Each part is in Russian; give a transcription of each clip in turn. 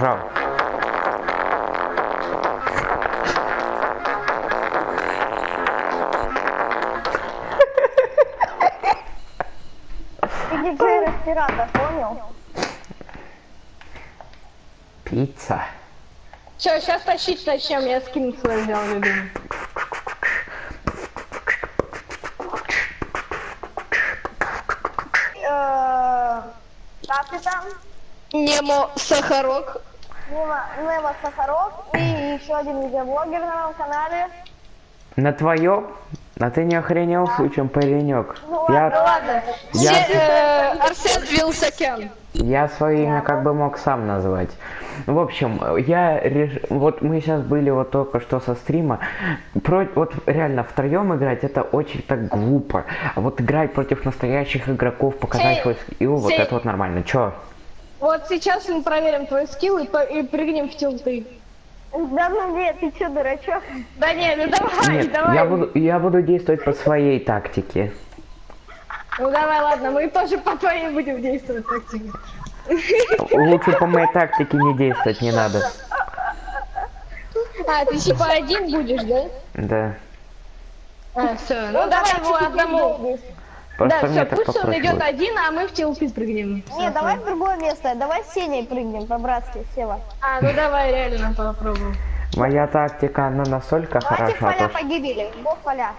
Ты диджей респиратор, понял? Пицца. Все, сейчас тащить начнем, я скин свой взял, любимый. Как ты там? Немо Сахарок. Нема, Нема Сахаров и еще один видеоблогер на моем канале. На твоем? А ты не охренел случаем, паренек? Ну Я, ладно, ладно. я, э, Арсен Вилсакян. я свое имя как бы мог сам назвать. В общем, я реш... вот мы сейчас были вот только что со стрима. Про... Вот реально втроем играть это очень так глупо. А вот играть против настоящих игроков, показать свой скилл, вот сей- это вот нормально. Чё? Вот сейчас мы проверим твой скилл и, по- и прыгнем в тилты. Да ну нет, ты че, дурачок? Да не, ну давай, Нет, давай. я буду, я буду действовать по своей тактике. Ну давай, ладно, мы тоже по твоей будем действовать тактике. Лучше по моей тактике не действовать не надо. А, ты типа один будешь, да? Да. А, все, ну давай его одному. Просто Да, все, пусть он попроще идет будет. один, а мы в тилты спрыгнем. Не, давай в другое место, давай с Сеней прыгнем по-братски, Сева. А, ну давай реально попробуем. Моя тактика, она настолько Давайте хороша, поля то, погибели, бог поля.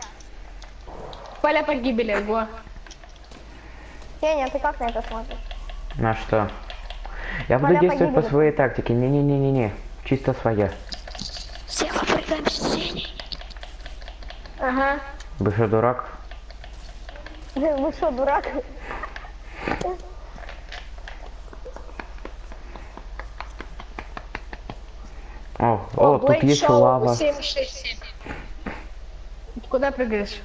Поля погибели, го. Сеня, ты как на это смотришь? На что? Я буду Поля действовать по погибели. своей тактике. Не-не-не-не-не. Чисто своя. Ага. Вы что, дурак? Вы что, дурак? О, о, тут есть лава. 767. Ты Куда прыгаешь?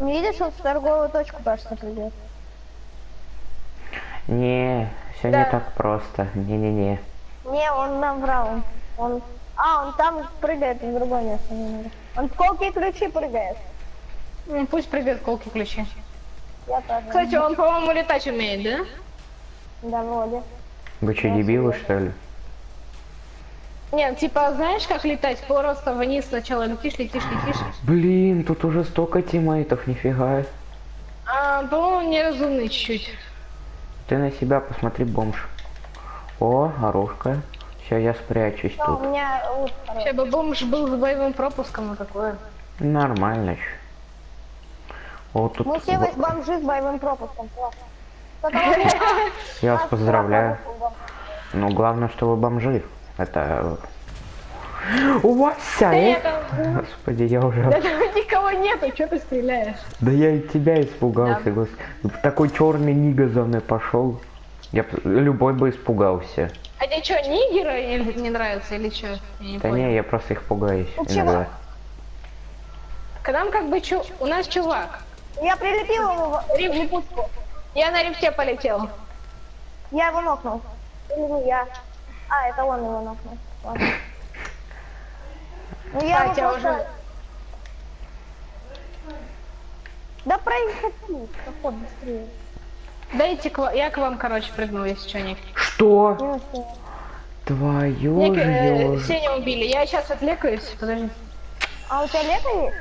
Не видишь, он в торговую точку, кажется, придет. Не, все Да. не так просто. Не-не-не. Не, он нам врал. Он... А, он там прыгает в другое место. Не надо. Он в колки и ключи прыгает. М, Пусть прыгает колки ключи. Я тоже. Кстати, он, по-моему, летать умеет, да? Да, вроде. Вы что, дебилы, что ли? Нет, типа, знаешь, как летать? Просто вниз сначала летишь, летишь, летишь. Блин, тут уже столько тиммейтов, нифига. А, по-моему, неразумный чуть-чуть. Ты на себя посмотри, бомж. О, оружка. Все, я спрячусь Но у тут. меня лук. Вообще бы бомж был с боевым пропуском и такое. Нормально ещё. О, тут... Мы все во- с бомжи с боевым пропуском. Классно. Вот Я вас поздравляю. Ну, главное, что вы бомжи. Это... У вас вся, Да э? это- Господи, я уже... Да там никого нету, что ты стреляешь? Да я и тебя испугался, господи. Такой черный нига за мной пошел. Я любой бы испугался. А тебе что, нигеры или не нравятся или что? Не Да понял. не, я просто их пугаюсь Ну, иногда. К нам как бы чу... У нас чувак. Я прилепил ему в- липучку. Я на рифте полетел. Я его нокнул. Или не я. А, это он его нокнул. Ладно. Ну я его Катя просто... уже- Да происходи, проход быстрее. Дайте к Я к вам, короче, прыгнул, если что, Ник. Что? Твою Ник, э, ж Сеня убили. Я сейчас отвлекаюсь. Подожди. А у тебя лето есть?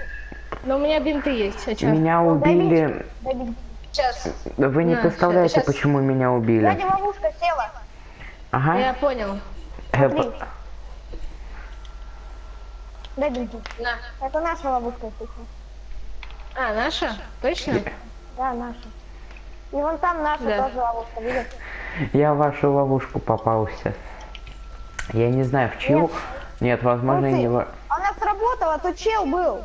Но у меня бинты есть. А чё? Меня убили. Добить. Сейчас. Вы не На, представляете, щас- почему меня убили. Сзади ловушка села. Ага. Я понял. Э, смотри. п- Добить. На. Это наша ловушка, естественно. А, наша? Точно? Да, наша. И вон там наша Да. тоже ловушка, видишь? Я в вашу ловушку попался. Я не знаю, в чью. Нет. Нет, возможно, не во... Она сработала, тут чел был.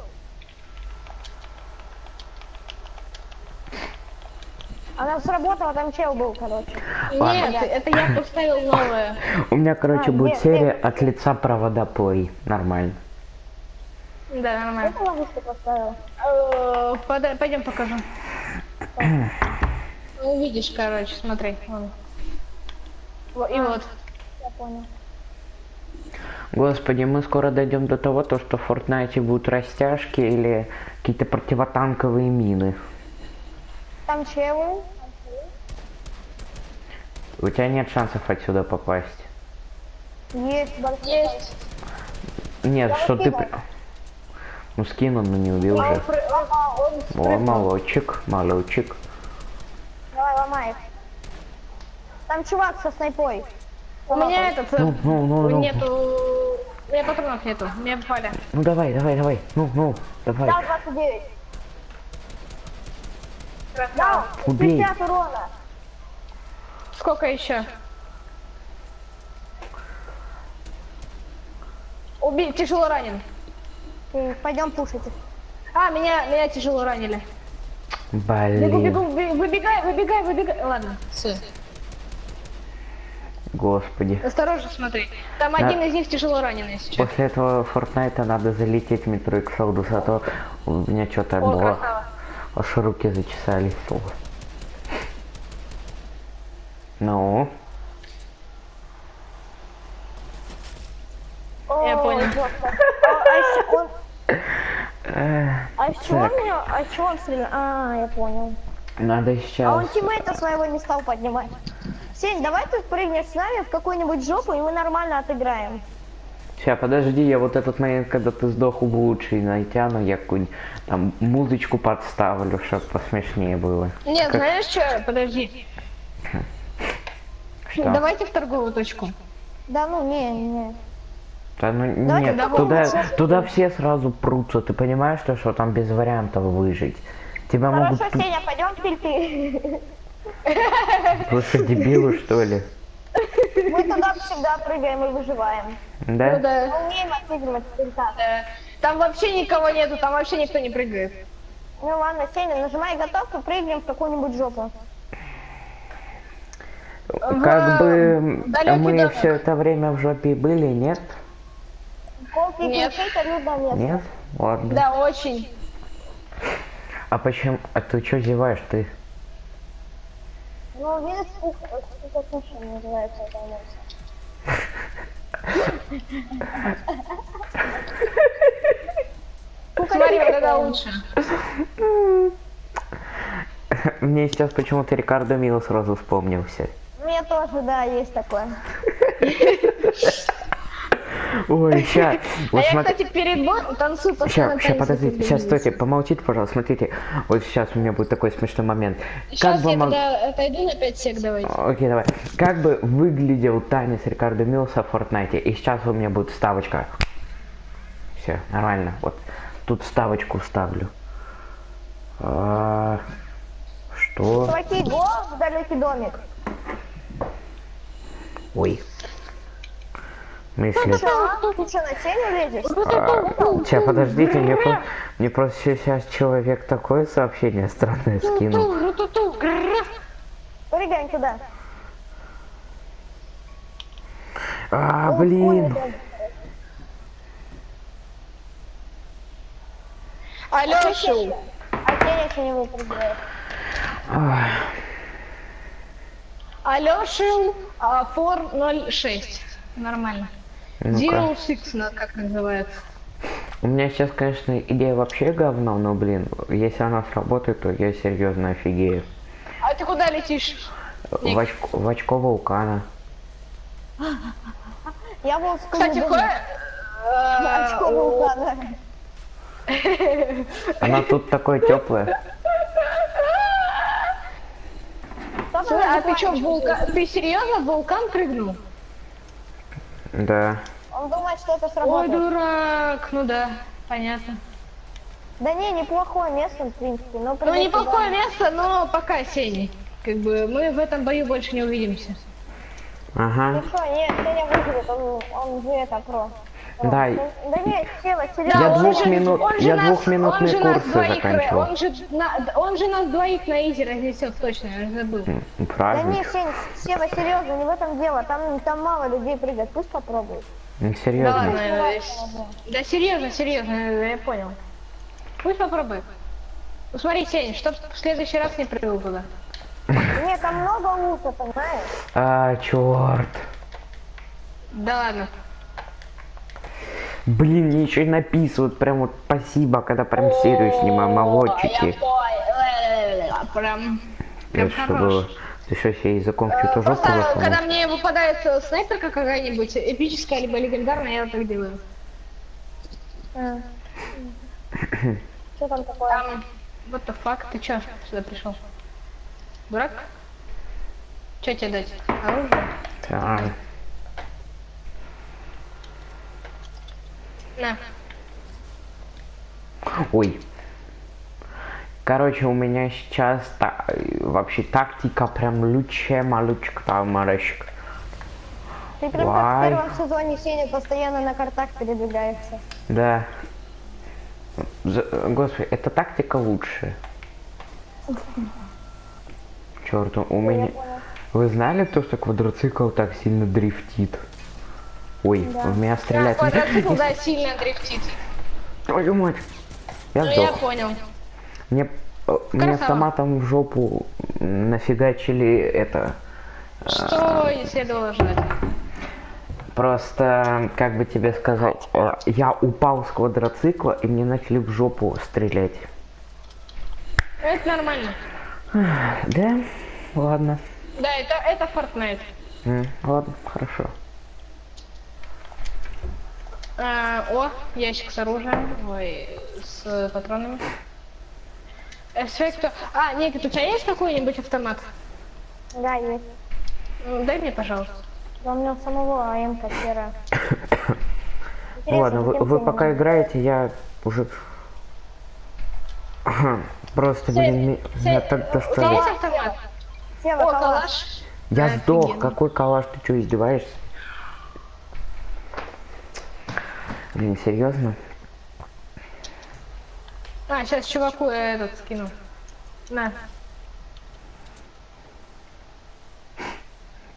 Она сработала, там чел был, короче. Нет, это я поставил новое. У меня, короче, А, будет нет, серия нет. от лица провода плей. Нормально. Да, нормально. Это ловушку поставила. Э, Пойдем покажу. Ну, Увидишь, короче, смотри. вон. Во- И вот. Я понял. Господи, мы скоро дойдем до того, то, что в Фортнайте будут растяжки или какие-то противотанковые мины. Там челы. У тебя нет шансов отсюда попасть. Есть. Есть. Нет, Я что ты... при- Ну скинул, но не убил Он же. он- Ага, он... О, молодчик, их. Там чувак со снайпой. У меня этот... э, Ну, ну, ну, ну. Нету... У меня патронов нету. Меня попали. Ну давай, давай, давай. Ну, ну, давай. Дал 29. Дал Красава. Убей. 50 урона. Сколько еще? Убей, тяжело ранен. Пойдем пушить. А, меня, меня тяжело ранили. Бегу, Блин, бегу, бе- выбегай, выбегай, выбегай. Ладно, все. господи. Осторожно смотри. Там Да. один из них тяжело раненый сейчас. После этого Фортнайта надо залететь в метро Exodus, а то у меня что-то было. красава. Аж руки зачесались. Ну, Я Ой, понял. жестко. А, а еще он... э, А из чего Так. он меня... А из чего он стрелял? А, я понял. надо А сейчас... он тиммейта своего не стал поднимать. Сень, давай ты прыгнешь с нами в какую-нибудь жопу, и мы нормально отыграем. Сейчас, подожди, я вот этот момент, когда ты сдох у лучший натяну, я какую-нибудь там музычку подставлю, чтобы посмешнее было. Нет, Как- знаешь что? Подожди. Что? Давайте в торговую точку. Да ну, не, не. Да ну Давайте нет, туда, туда все сразу прутся, ты понимаешь, что, что там без вариантов выжить? Тебя могут... Хорошо, Сеня, пойдем в тильты. Вы что, дебилы, что ли? Мы туда всегда прыгаем и выживаем. Да? Ну да. Мы умеем отыгрывать в Там вообще никого нету, там вообще никто не прыгает. Ну ладно, Сеня, нажимай готовку, прыгнем в какую-нибудь жопу. Как бы далекий мы домик. все это время в жопе были, нет? Колки и Нет. людное место. Нет? Ладно. Да, очень. А почему? А ты что зеваешь ты? Ну, видишь, это кухня называется это место. Смотри, вот это лучше. Мне сейчас почему-то Рикардо Мило сразу вспомнился. Мне тоже, да, есть такое. Ой, сейчас. А я, кстати, перед боем танцую постоянно Сейчас, подождите, сейчас, стойте, помолчите, пожалуйста, смотрите. Вот сейчас у меня будет такой смешной момент. Сейчас бы я мог- тогда отойду на 5 сек, давайте. Окей, давай. Как бы выглядел танец Рикардо Милса в Fortnite? И сейчас у меня будет вставочка. Все, нормально. Вот тут вставочку ставлю. А, Что? Чуваки, го в далекий домик. Ой. Мысли. Что? Ты что, на Сеню лезешь? Сейчас, подождите, мне, мне просто сейчас человек такое сообщение странное скинул. Прыгаем туда. А, блин. Алёшу, А Сеня еще не Алёшу, а, 406. Нормально. Zero Six, на- как называется. У меня сейчас, конечно, идея вообще говно, но, блин, если она сработает, то я серьезно офигею. А ты куда летишь? В очко, в очко вулкана. Я был в Кстати, ходит... Очко вулкана. Она тут такое теплое. А ты что, в вулкан... Ты серьезно в вулкан прыгнул? Да. Он думает, что это Ой, сработает. дурак. Ну да, понятно. Да не, неплохое место, в принципе. Но Ну, неплохое домой. место, но пока Сеня. Как бы мы в этом бою больше не увидимся. Ага. Ну что, нет, Сеня выживет, он, он же это про. Да. Да нет, Сева, Я серьезно. он двух же- минут- я нас- двухминутные курсы двоих, заканчивал. Он же, на- он же нас двоих на изи разнесет точно, я уже забыл. М, Да Праздник. не, Сень, Сева, серьезно, не в этом дело. Там, там мало людей прыгает, пусть попробует. Ну, Да Серьезно. ладно, да серьезно, серьезно, я понял. Пусть попробуй. Ну смотри, Сень, чтоб в следующий раз не прыгал туда. Нет, там много лута, понимаешь? А, черт. Да ладно. Блин, мне еще и написывают прям вот спасибо, когда прям серию снимаю, молодчики. Прям, прям хорош. было Ты что, себе языком Э, чью-то жопу Просто, когда мне выпадает снайперка какая-нибудь, эпическая либо легендарная, я так делаю. Что там такое? Там, what the fuck, ты чё сюда пришел? Дурак? Чё тебе дать? Оружие? Так. На. Ой. Короче, у меня сейчас та- вообще тактика прям лучшая малючка там марочка. Ты прям как в Вай. первом сезоне Сеня постоянно на картах передвигаешься. Да. За- Господи, эта тактика лучшая. Черт, у меня... Вы знали то, что квадроцикл так сильно дрифтит? Ой, в меня Да, стреляет. квадроцикл, да, сильно дрифтит. Твою мать. Я Ну я понял. Мне, э, мне автоматом в жопу нафигачили это. Что и следовало ждать? Просто, как бы тебе сказать, э, я упал с квадроцикла и мне начали в жопу стрелять. Это нормально. Да? Ладно. Да, это, это Fortnite. Ладно, хорошо. А, о, ящик с оружием. Ой, с патронами. Эффект. А, Никит, у тебя есть какой-нибудь автомат? Да, есть. Дай мне, пожалуйста. Да у меня самого АМК серая. Ну ладно, вы, вы пока играете, я уже... Просто, блин, меня так достали. есть автомат? Сева, О, калаш. калаш. Я сдох, какой калаш, ты что, издеваешься? Блин, серьезно? А, сейчас чуваку я этот скину. На.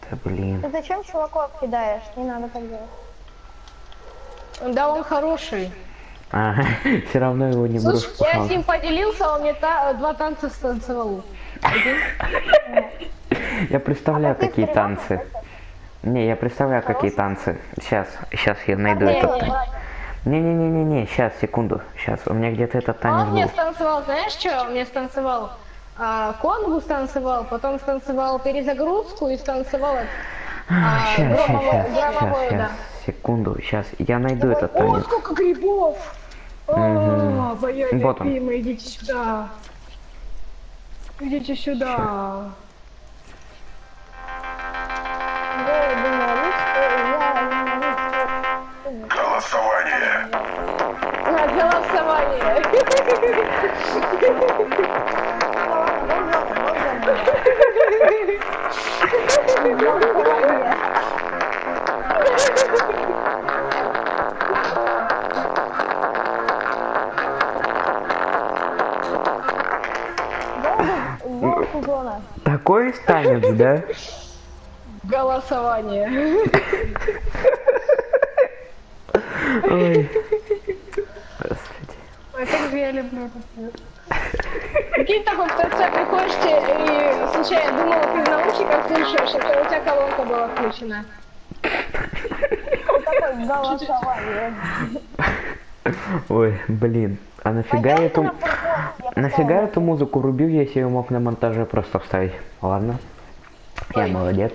Да блин. Ты зачем чуваков кидаешь? Не надо так делать. Да, он хороший. Ага, все равно его не брошу. Слушай, я с ним поделился, он мне та- два танца станцевал. Я представляю, А какие танцы. Не, я представляю, какие танцы. Сейчас, сейчас я найду Не, этот не, танец. Не-не-не-не-не, сейчас, секунду. Сейчас, у меня где-то этот А танец он мне был. станцевал, знаешь что? Он мне станцевал а, конгу станцевал, потом станцевал перезагрузку и станцевал это, а, Сейчас, сейчас, громовую- сейчас, громовую, сейчас, да. секунду, сейчас. Я найду этот О, танец. сколько грибов! О, моя Вот он. любимая, идите сюда. Идите сюда. Я Голосование. На голосование. Такой танец, да? Голосование. Ой. Господи. Ой, как же я люблю это. Прикинь, такой в ТЦ приходишь и случайно думала, ты в наушниках слушаешь, это у тебя колонка была включена. Ой, блин. А нафига я эту... Нафига эту музыку рубил, если ее мог на монтаже просто вставить? Ладно. Я молодец.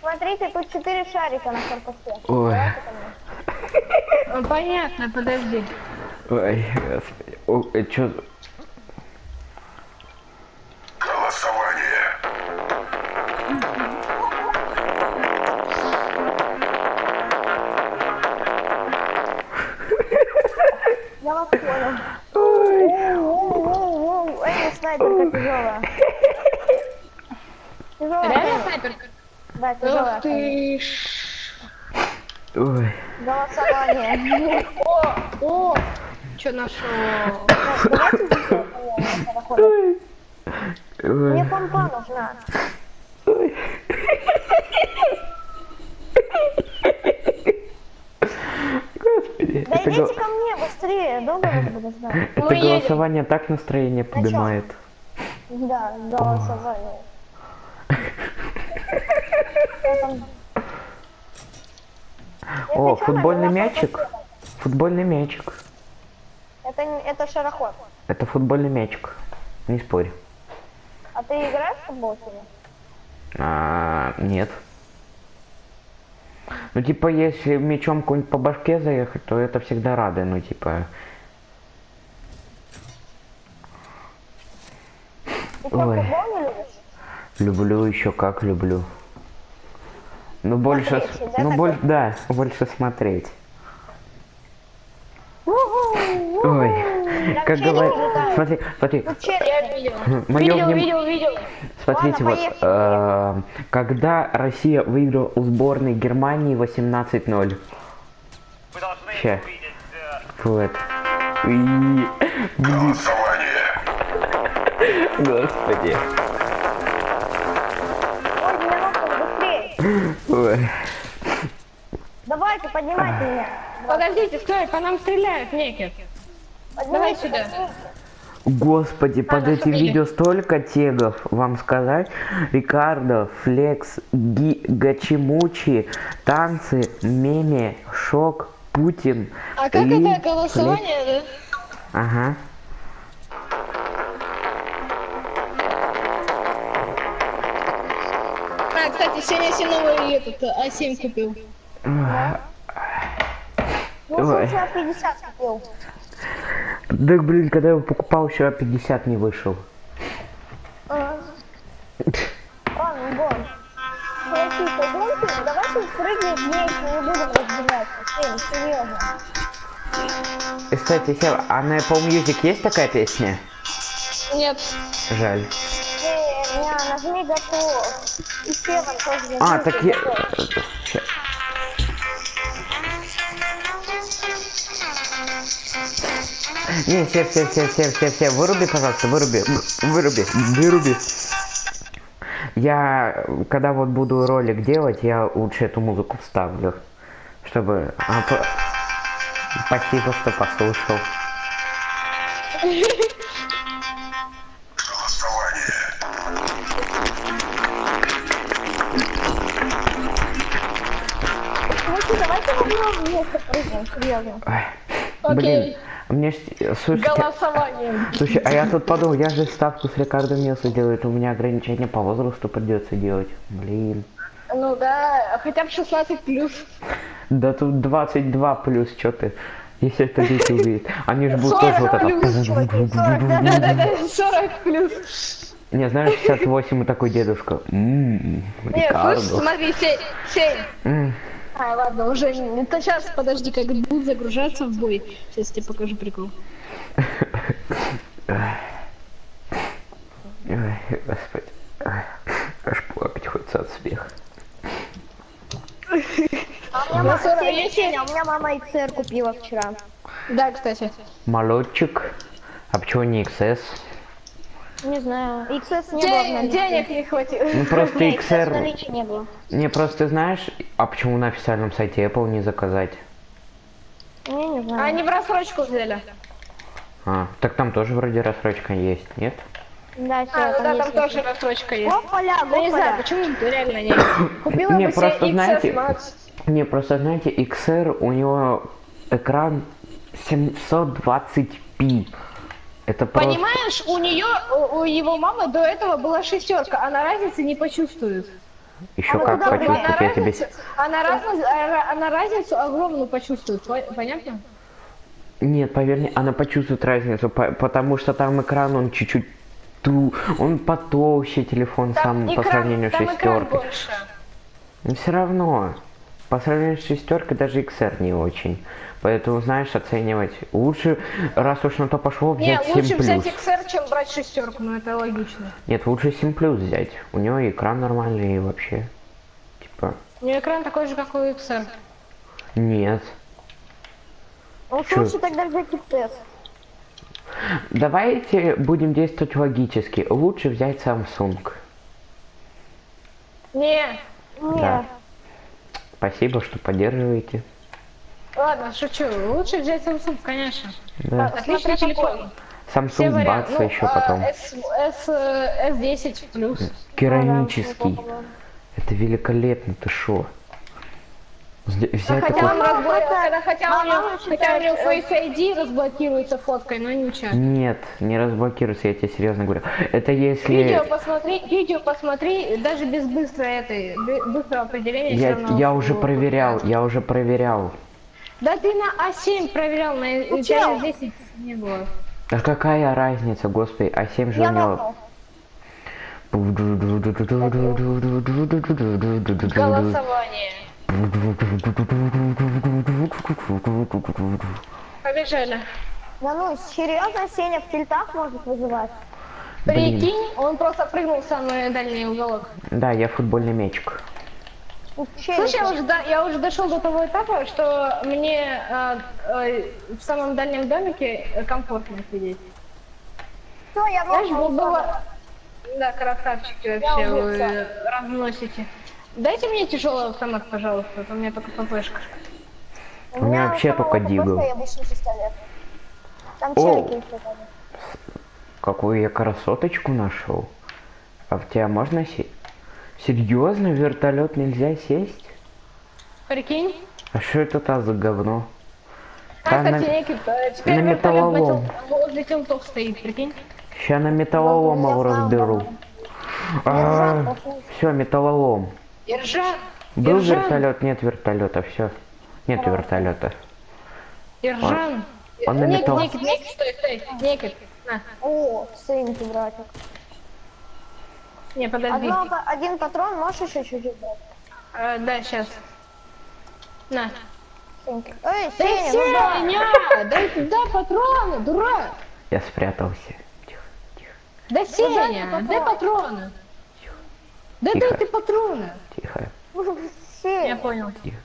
Смотрите, тут четыре шарика на корпусе. Ой. Ну, понятно, подожди. Ой, господи. О, э, чё... Голосование. Я вас понял. Воу-воу-воу. Эй, снайперка тяжелая. Тяжелая. Реально снайперка? Да, тяжелая. Ах ты ж. Ой. Голосование. О, о, что нашел? Мне помпа нужна. Господи. Да идите гол- ко мне быстрее, долго вас буду ждать. это Мы едем. голосование так настроение поднимает. Да, голосование. Там- О, футбольный мячик. Футбольный мячик. Это, это шароход. Это футбольный мячик. Не спорь. А ты играешь в футбол сегодня? А, нет. Ну, типа, если мечом какой-нибудь по башке заехать, то это всегда рады, ну, типа... Ты Ой. Люблю еще как люблю. Ну, больше... Смотреть, да, Ну, больше, да, больше смотреть. Ой, Там как говорят... Смотри, смотри, мое Видел, вним- видел, видел. Смотрите, Ладно, вот, э, когда Россия выиграла у сборной Германии 18-0. Ща. Вот. И... Господи. Давайте, поднимайте меня. Подождите, стой, по нам стреляют, некер. Давай сюда. Господи, под Ладно, этим видео столько тегов, вам сказать. Рикардо, Флекс, Ги, Гачимучи, танцы, меме, шок, Путин. А как Ли, это голосование, да? Флекс. Ага. Кстати, сегодня я новый этот А7 купил. Ну, Ой. вчера 50 купил. Да, блин, когда я его покупал, вчера 50 не вышел. Ага. Ладно, гон. Смотри, пойдемте, давайте прыгнем вместе, не будем разбираться. Всем, серьезно. И, кстати, а на Apple Music есть такая песня? Нет. Жаль. Меня нажми готов. И Севан тоже А, так я... Не, все, все, все, все, все, все, выруби, пожалуйста, выруби, выруби, выруби. Я, когда вот буду ролик делать, я лучше эту музыку вставлю, чтобы... а, по- Спасибо, что послушал. Блин, мне ж, э, слушайте, а, Голосование. Слушай, а я тут подумал, я же ставку с Рикардо Милса делаю, у меня ограничение по возрасту придется делать. Блин. Ну да, хотя бы 16 плюс. Да тут 22 плюс, что ты. Если это дети увидят. Они же будут тоже вот это. Да-да-да, 40 плюс. Не, знаешь, 68 и такой дедушка. Ммм, Нет, слушай, смотри, 7, 7. А, ладно, уже не... Это сейчас, подожди, как будет загружаться в бой. Сейчас тебе покажу прикол. Ой, господи. Аж плакать хочется от смеха. А у меня мама, Сеня, у меня мама XR купила вчера. Да, кстати. Молодчик. А почему не XS? Не знаю, XS не было в Денег, не хватило. Ну просто XR... не было. Не, просто знаешь, а почему на официальном сайте Apple не заказать? Не, не знаю. Они в рассрочку взяли. А, так там тоже вроде рассрочка есть, нет? Да, все, А, ну да, там тоже рассрочка есть. Опаля, Ну не знаю, опаля. почему реально не. Купила Не, бы себе просто XS знаете- Max. Не, просто знаете, XR, у него экран 720p. Это просто... Понимаешь, у нее, у, его мамы до этого была шестерка, она разницы не почувствует. Еще Она как туда почувствовать, Она, я тебе... разницу, она, разницу, а, она разницу огромную почувствует, по- понятно? Нет, поверь мне, она почувствует разницу, по- потому что там экран, он чуть-чуть... ту- Он потолще телефон сам по экран- сравнению с там шестеркой. Но все равно, по сравнению с шестеркой даже XR не очень. Поэтому, знаешь, оценивать лучше, раз уж на то пошло, Не, взять 7 лучше взять. XR, чем брать шестерку, ну это логично. Нет, лучше 7 плюс взять. У него экран нормальный и вообще. Типа, У нее экран такой же, как у XR. нет. Ну, Чё? лучше тогда взять XS. Давайте будем действовать логически. Лучше взять Samsung. Не, Нет. Да. Спасибо, что поддерживаете. ладно, шучу. Лучше взять Samsung, конечно. Да. Отличный Смотря телефон. Samsung Все варианты. баца еще потом. S, S, э, S10 плюс. Керамический. Ну, да, Это великолепно, ты шо? Взять Хотя такой... он разблокирует, когда хотя у Мама него, хотя у него Face ID разблокируется фоткой, но ничего. Нет, не разблокируется, я тебе серьезно говорю. Это если... Видео посмотри, видео посмотри, даже без быстрой этой, бы- быстрого определения Я, равно я уже проверял, я уже проверял. Да ты на А7 проверял, на у тебя чел. 10 не было. А какая разница, господи, а 7 же Я у него... Голосование. Побежали. Да ну, серьезно, Сеня в тильтах может вызывать? Блин. Прикинь, он просто прыгнул в самый дальний уголок. Да, я футбольный мячик. Ну. Слушай, я уже, до- я уже дошел до того этапа, что мне э, э, в самом дальнем домике комфортно сидеть. Всё, я Знаешь, было... Да, красавчики вообще, вы разносите. Дайте мне тяжелый автомат, пожалуйста, а то у меня только ППшка. У У меня вообще самого только дигл. Там О. Какую я красоточку нашел. А в тебя можно сесть? Серьезно, в вертолет нельзя сесть? Прикинь? А что это та за говно? А, кстати, на- некий, э, теперь на вертолет металлолом. возле телтов стоит, прикинь? Ща на металлолом его Я знаю, разберу. Ержан, Все, металлолом. Ержан! Был Ержан! вертолет, нет вертолета, все. Нет вертолета. Ержан! он на Некий, металл- некий, некий, стой, стой, некий. На. О, сынки, братик. Не, подожди. Одно, один патрон, можешь еще чуть-чуть дать? Э, да, сейчас. На. Сынки. Эй, Да Сеня, ну да. Сеня! Дай туда патроны, дурак! Я спрятался. Тихо, тихо, Да Сеня, патроны. дай патроны! Да дай ты патроны! Тихо, Я понял. тихо.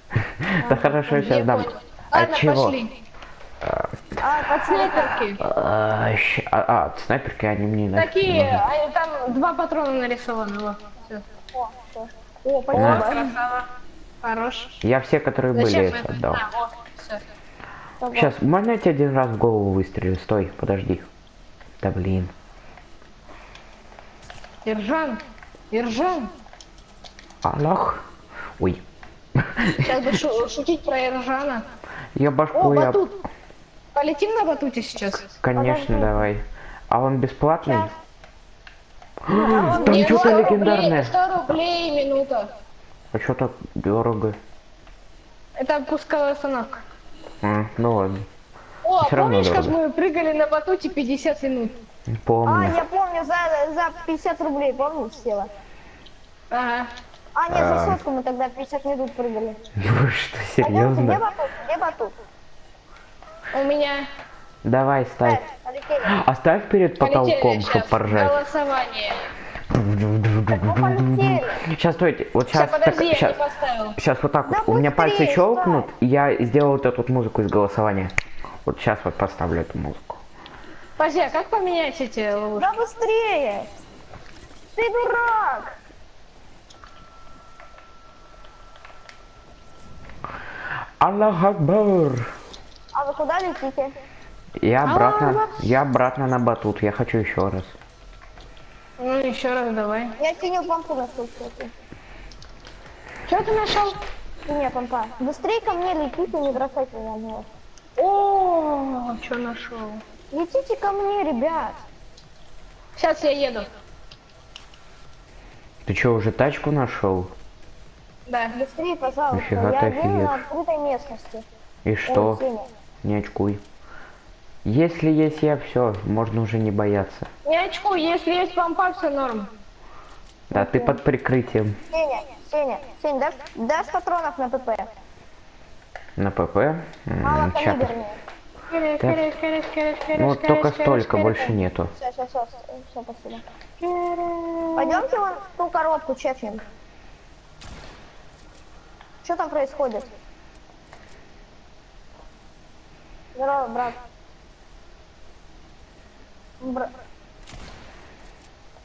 Да хорошо, Я сейчас дам. понял. А чего? пошли. А, От снайперки. А, щ- а, а, снайперки они мне Такие, нужны. а, там два патрона нарисованы. О, спасибо. Красава. Хорош. Я все, которые были, Зачем я это? отдал. А. Сейчас, можно я тебе один раз в голову выстрелю? Стой, подожди. Да блин. Ержан, Ержан. Аллах. Ой. Сейчас бы шу- шутить про Ержана. Я О, башку я... батут. Полетим на батуте сейчас? Конечно, Подожди. давай. А он бесплатный? он Там Не, что-то 100 рублей, легендарное. 100 рублей минута. А что так дорого? Это пусковая установка. А, ну ладно. О, равно помнишь, как мы прыгали на батуте 50 минут? А, Помню. я помню, за, за 50 рублей, помнишь, села? Ага. А, нет, за сотку мы тогда 50 минут прыгали. Вы что, Пойдёмте, где серьезно? батут? Где батут? У меня Давай, Э, ставь. полетели. Оставь перед потолком, сейчас. чтоб поржать. Голосование. Сейчас, стойте. Вот Сейчас, сейчас, подожди, я не сейчас, сейчас вот так Да вот. У меня пальцы щелкнут, и я сделал вот эту вот музыку из голосования. Вот сейчас вот поставлю эту музыку. Подожди, а как поменять эти ловушки? Да быстрее! Ты дурак! Аллах Акбар! А вы куда летите? Я обратно, Аллах. я обратно на батут, я хочу еще раз. Ну, еще раз давай. Я синюю помпу нашел, кстати. Что ты нашел? Синяя помпа. Быстрее ко мне летите, не бросайте меня одного. О, что нашел? Летите ко мне, ребят. Сейчас я еду. Ты что, уже тачку нашел? Да. Быстрее, пожалуйста. Нифига я офигел. на открытой местности. И что? Сеня. Не очкуй. Если есть я, все, можно уже не бояться. Не очку, если есть помпа, все норм. Да, ты под прикрытием Сеня, Сеня, Сеня, дашь, дашь патронов на ПП? на ПП. Мало кереш, Ну, вот кереш, только столько, больше нету. Все, все, все, все, спасибо. Пойдемте вон в ту коробку чекнем. Что там происходит? Здорово, брат. Бра-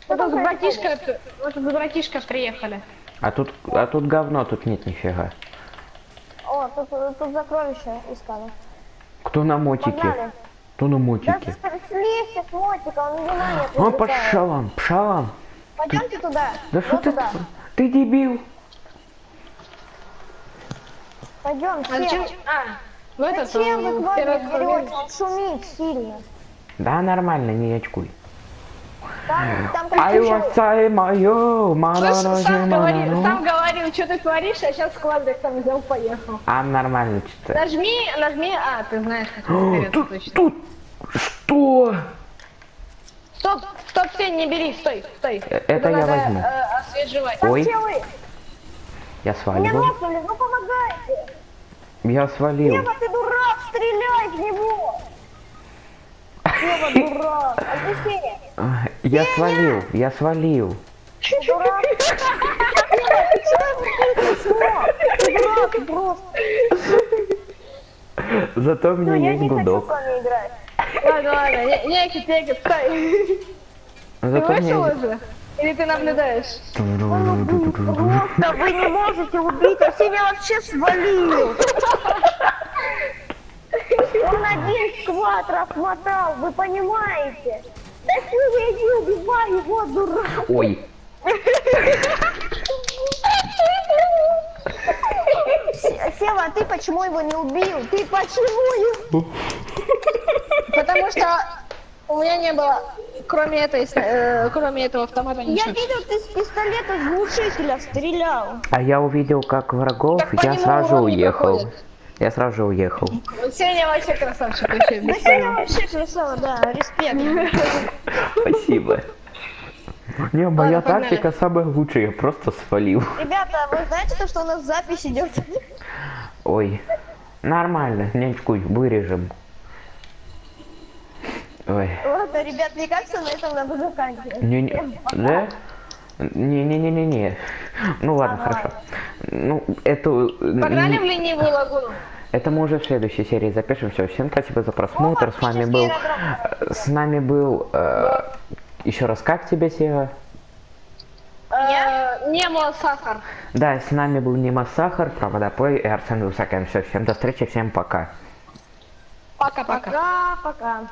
Что Вот тут братишка, вот тут братишка приехали. А тут, а тут говно, тут нет нифига. О, тут, тут сокровища искали. Кто на мотике? Погнали. Кто на Да мотике? слезьте с мотика, он внимание А, привлекает. пошалам, пшалам. Пойдемте туда. Да что ты, туда. ты дебил? Пойдем, А зачем? А, в этот Зачем вы он к Ване первый берете? шумит сильно. Да, нормально, не очкуй. Там, там как Ай, васай мою, Слышь, сам говорил, манану. сам говорил, что ты творишь, а сейчас складывай там взял, поехал. А, нормально что-то. Нажми, нажми, а, ты знаешь, как это Тут, точно. тут, что? Стоп, стоп, все, не бери, стой, стой. Э, это я надо, возьму. э, освежевать. Ой? Я сваливаю. нокнули, ну помогайте. Я свалил. Сева, ты дурак, стреляй в него. Сева, дурак. А, Я свалил, я свалил. дурак. Просто. Зато у Ну, меня есть не гудок. Ладно, ладно, не- некит, стой. Ты Зато у вышел меня уже? Или ты наблюдаешь? Просто вы не можете убить, а себя вообще свалил. Он один сквад размотал, вы понимаете? Да что я не убиваю его, дурак. Ой, Се- Сева, а ты почему его не убил? Ты почему его? Потому что у меня не было, кроме этой, э, кроме этого автомата Я ничего. видел, ты с пистолета с глушителя стрелял. а я увидел, как врагов, Так я сразу уехал. проходит. Я сразу же уехал. Сеня вообще красавчик, вообще без Сеня вообще красава, да, респект. Спасибо. Не, моя Ладно, погнали. тактика самая лучшая, я просто свалил. Ребята, вы знаете, то, что у нас запись идет? Ой, нормально, не очкуй, вырежем. Ой, Ладно, ребят, мне кажется, на этом надо заканчивать. не, не, да? Не-не-не-не-не. Ну ладно, хорошо. Ну, эту... Погнали в ленивую лагуну. Это мы уже в следующей серии запишем. Все, всем спасибо за просмотр. С вами был... аэродром. С нами был... э, еще раз, как тебя, Сева? Э, Немо сахар. Да, с нами был Нима Сахар, Проводопой и Арсен Высокин. Все, всем до встречи, всем пока. Пока-пока. Пока-пока.